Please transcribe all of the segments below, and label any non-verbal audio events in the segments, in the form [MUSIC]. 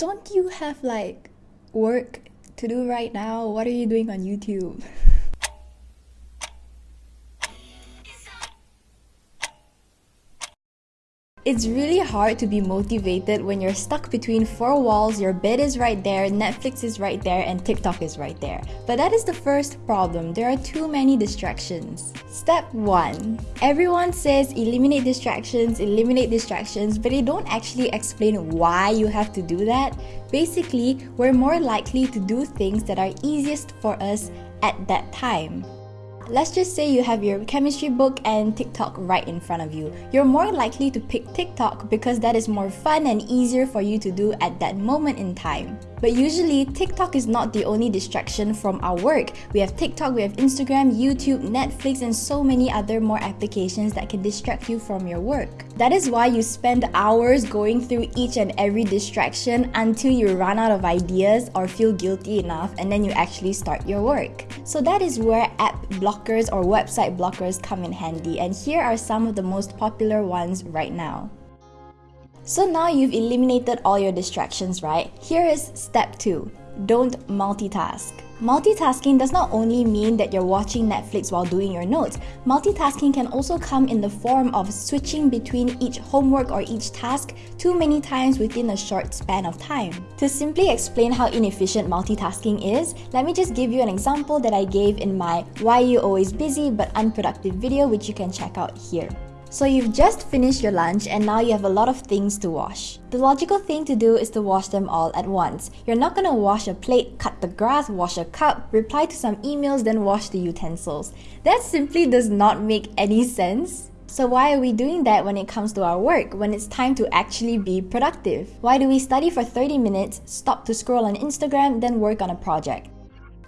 don't you have like work to do right now? What are you doing on YouTube? [LAUGHS] It's really hard to be motivated when you're stuck between four walls, your bed is right there, Netflix is right there, and TikTok is right there. But that is the first problem. There are too many distractions. Step 1. Everyone says eliminate distractions, eliminate distractions, but they don't actually explain why you have to do that. Basically, we're more likely to do things that are easiest for us at that time. Let's just say you have your chemistry book and TikTok right in front of you. You're more likely to pick TikTok because that is more fun and easier for you to do at that moment in time. But usually, TikTok is not the only distraction from our work. We have TikTok, we have Instagram, YouTube, Netflix, and so many other more applications that can distract you from your work. That is why you spend hours going through each and every distraction until you run out of ideas or feel guilty enough and then you actually start your work. So that is where app blockers or website blockers come in handy and here are some of the most popular ones right now. So now you've eliminated all your distractions, right? Here is step 2. Don't multitask. Multitasking does not only mean that you're watching Netflix while doing your notes. Multitasking can also come in the form of switching between each homework or each task too many times within a short span of time. To simply explain how inefficient multitasking is, let me just give you an example that I gave in my Why You Always Busy But Unproductive video which you can check out here. So you've just finished your lunch and now you have a lot of things to wash. The logical thing to do is to wash them all at once. You're not gonna wash a plate, cut the grass, wash a cup, reply to some emails, then wash the utensils. That simply does not make any sense. So why are we doing that when it comes to our work, when it's time to actually be productive? Why do we study for 30 minutes, stop to scroll on Instagram, then work on a project?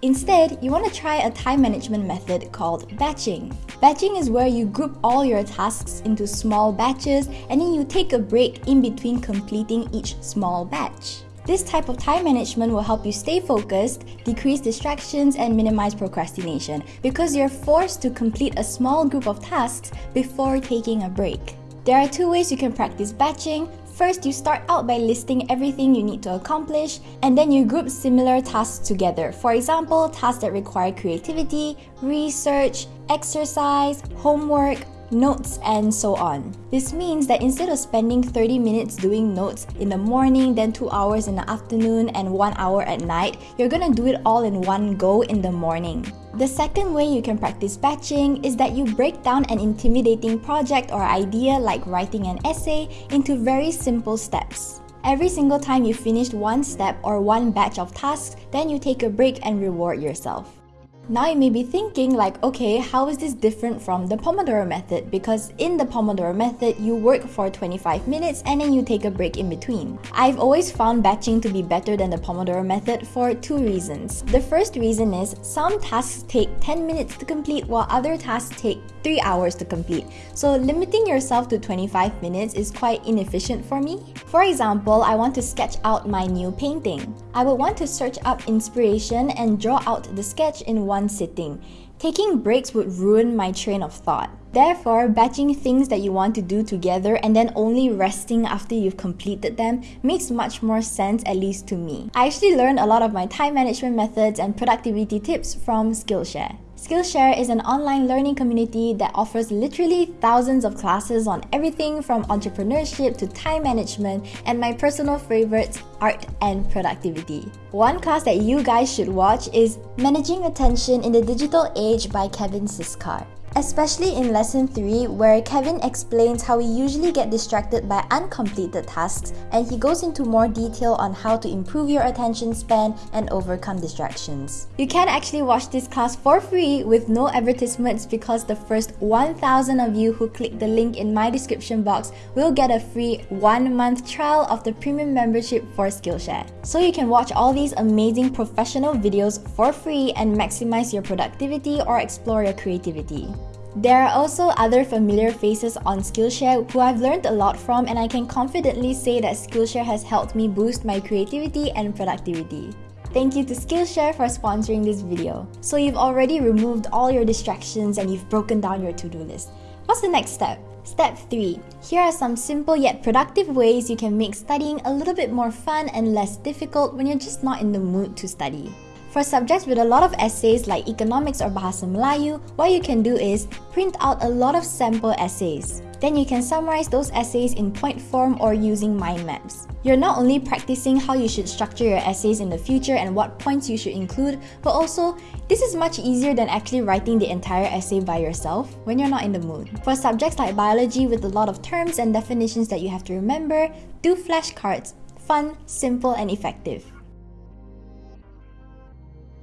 Instead, you want to try a time management method called batching. Batching is where you group all your tasks into small batches and then you take a break in between completing each small batch. This type of time management will help you stay focused, decrease distractions, and minimize procrastination because you're forced to complete a small group of tasks before taking a break. There are two ways you can practice batching. First, you start out by listing everything you need to accomplish, and then you group similar tasks together. For example, tasks that require creativity, research, exercise, homework, notes, and so on. This means that instead of spending 30 minutes doing notes in the morning, then 2 hours in the afternoon, and 1 hour at night, you're gonna do it all in one go in the morning. The second way you can practice batching is that you break down an intimidating project or idea like writing an essay into very simple steps. Every single time you finish one step or one batch of tasks, then you take a break and reward yourself. Now you may be thinking like, okay, how is this different from the Pomodoro method? Because in the Pomodoro method, you work for 25 minutes and then you take a break in between. I've always found batching to be better than the Pomodoro method for two reasons. The first reason is some tasks take 10 minutes to complete while other tasks take 3 hours to complete. So limiting yourself to 25 minutes is quite inefficient for me. For example, I want to sketch out my new painting. I would want to search up inspiration and draw out the sketch in one sitting. Taking breaks would ruin my train of thought. Therefore, batching things that you want to do together and then only resting after you've completed them makes much more sense, at least to me. I actually learned a lot of my time management methods and productivity tips from Skillshare. Skillshare is an online learning community that offers literally thousands of classes on everything from entrepreneurship to time management and my personal favorites, art and productivity. One class that you guys should watch is Managing Attention in the Digital Age by Kevin Siskar especially in lesson 3 where Kevin explains how we usually get distracted by uncompleted tasks and he goes into more detail on how to improve your attention span and overcome distractions. You can actually watch this class for free with no advertisements because the first 1000 of you who click the link in my description box will get a free 1 month trial of the premium membership for Skillshare. So you can watch all these amazing professional videos for free and maximize your productivity or explore your creativity. There are also other familiar faces on Skillshare who I've learned a lot from and I can confidently say that Skillshare has helped me boost my creativity and productivity. Thank you to Skillshare for sponsoring this video. So you've already removed all your distractions and you've broken down your to-do list. What's the next step? Step 3. Here are some simple yet productive ways you can make studying a little bit more fun and less difficult when you're just not in the mood to study. For subjects with a lot of essays like economics or Bahasa Melayu, what you can do is print out a lot of sample essays. Then you can summarize those essays in point form or using mind maps. You're not only practicing how you should structure your essays in the future and what points you should include, but also, this is much easier than actually writing the entire essay by yourself when you're not in the mood. For subjects like biology with a lot of terms and definitions that you have to remember, do flashcards. Fun, simple, and effective.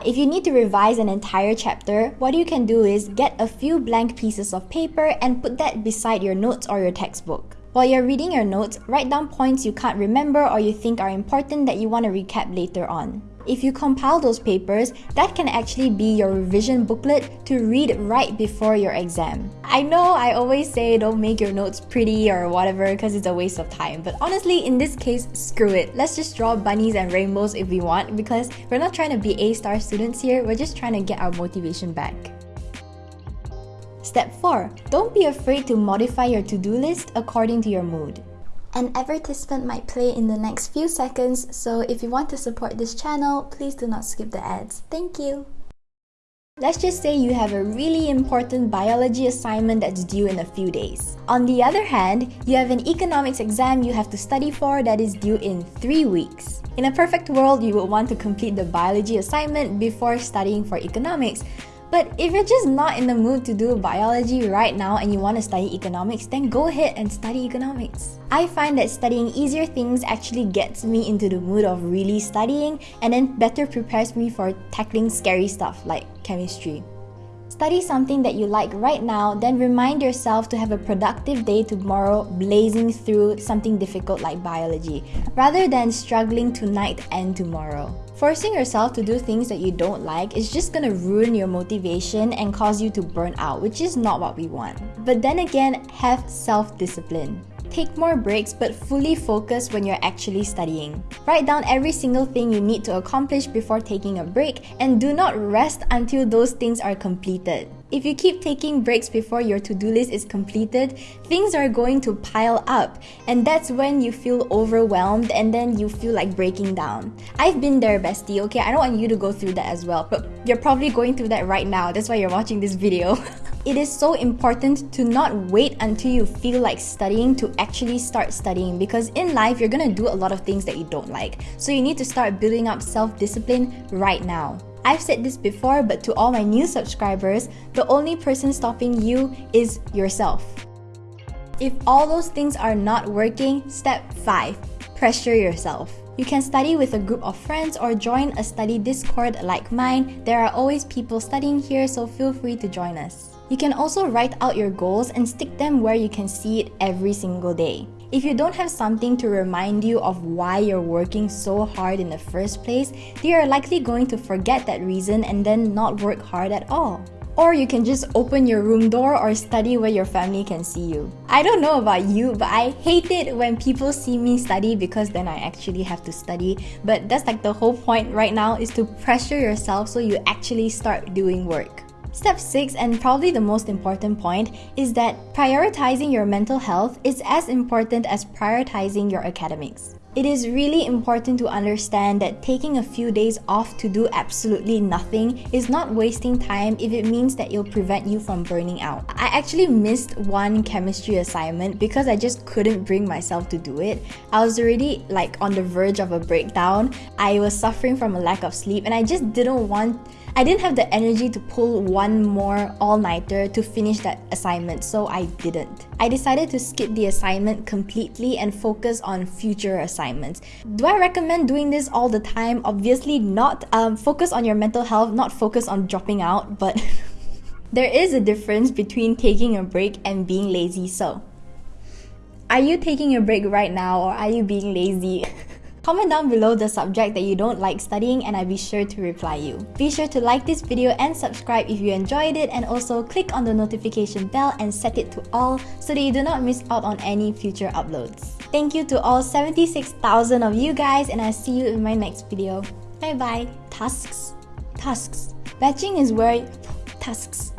If you need to revise an entire chapter, what you can do is get a few blank pieces of paper and put that beside your notes or your textbook. While you're reading your notes, write down points you can't remember or you think are important that you want to recap later on. If you compile those papers, that can actually be your revision booklet to read right before your exam. I know I always say don't make your notes pretty or whatever because it's a waste of time, but honestly, in this case, screw it. Let's just draw bunnies and rainbows if we want because we're not trying to be A-star students here, we're just trying to get our motivation back. Step 4. Don't be afraid to modify your to-do list according to your mood. An advertisement might play in the next few seconds, so if you want to support this channel, please do not skip the ads. Thank you! Let's just say you have a really important biology assignment that's due in a few days. On the other hand, you have an economics exam you have to study for that is due in 3 weeks. In a perfect world, you would want to complete the biology assignment before studying for economics, but if you're just not in the mood to do biology right now and you want to study economics, then go ahead and study economics. I find that studying easier things actually gets me into the mood of really studying and then better prepares me for tackling scary stuff like chemistry. Study something that you like right now, then remind yourself to have a productive day tomorrow blazing through something difficult like biology, rather than struggling tonight and tomorrow. Forcing yourself to do things that you don't like is just gonna ruin your motivation and cause you to burn out, which is not what we want. But then again, have self discipline. Take more breaks but fully focus when you're actually studying. Write down every single thing you need to accomplish before taking a break and do not rest until those things are completed. If you keep taking breaks before your to-do list is completed, things are going to pile up and that's when you feel overwhelmed and then you feel like breaking down. I've been there bestie, okay? I don't want you to go through that as well, but you're probably going through that right now. That's why you're watching this video. [LAUGHS] It is so important to not wait until you feel like studying to actually start studying because in life you're gonna do a lot of things that you don't like. So you need to start building up self-discipline right now. I've said this before, but to all my new subscribers, the only person stopping you is yourself. If all those things are not working, step 5 pressure yourself. You can study with a group of friends or join a study Discord like mine. There are always people studying here, so feel free to join us. You can also write out your goals and stick them where you can see it every single day. If you don't have something to remind you of why you're working so hard in the first place, you are likely going to forget that reason and then not work hard at all. Or you can just open your room door or study where your family can see you. I don't know about you, but I hate it when people see me study because then I actually have to study. But that's like the whole point right now is to pressure yourself so you actually start doing work. Step 6, and probably the most important point, is that prioritizing your mental health is as important as prioritizing your academics. It is really important to understand that taking a few days off to do absolutely nothing is not wasting time if it means that it'll prevent you from burning out. I actually missed one chemistry assignment because I just couldn't bring myself to do it. I was already like on the verge of a breakdown. I was suffering from a lack of sleep and I just didn't want I didn't have the energy to pull one more all-nighter to finish that assignment, so I didn't. I decided to skip the assignment completely and focus on future assignments. Do I recommend doing this all the time? Obviously not. Um, focus on your mental health, not focus on dropping out, but [LAUGHS] there is a difference between taking a break and being lazy, so are you taking a break right now or are you being lazy? [LAUGHS] Comment down below the subject that you don't like studying and I'll be sure to reply you. Be sure to like this video and subscribe if you enjoyed it and also click on the notification bell and set it to all so that you do not miss out on any future uploads. Thank you to all 76,000 of you guys and I'll see you in my next video. Bye bye. Tasks. Tasks. Batching is where... Tasks.